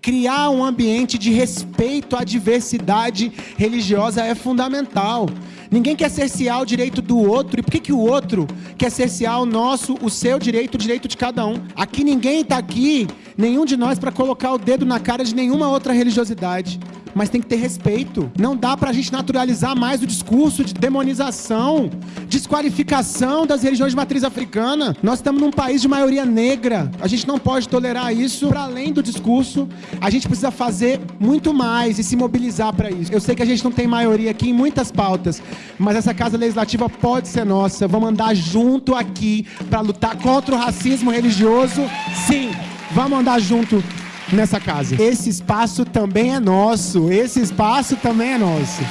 Criar um ambiente de respeito à diversidade religiosa é fundamental. Ninguém quer cercear o direito do outro. E por que, que o outro quer cercear o nosso, o seu direito, o direito de cada um? Aqui ninguém está aqui, nenhum de nós, para colocar o dedo na cara de nenhuma outra religiosidade mas tem que ter respeito. Não dá para a gente naturalizar mais o discurso de demonização, desqualificação das religiões de matriz africana. Nós estamos num país de maioria negra. A gente não pode tolerar isso para além do discurso. A gente precisa fazer muito mais e se mobilizar para isso. Eu sei que a gente não tem maioria aqui em muitas pautas, mas essa casa legislativa pode ser nossa. Vamos andar junto aqui para lutar contra o racismo religioso. Sim, vamos andar junto nessa casa. Esse espaço também é nosso. Esse espaço também é nosso.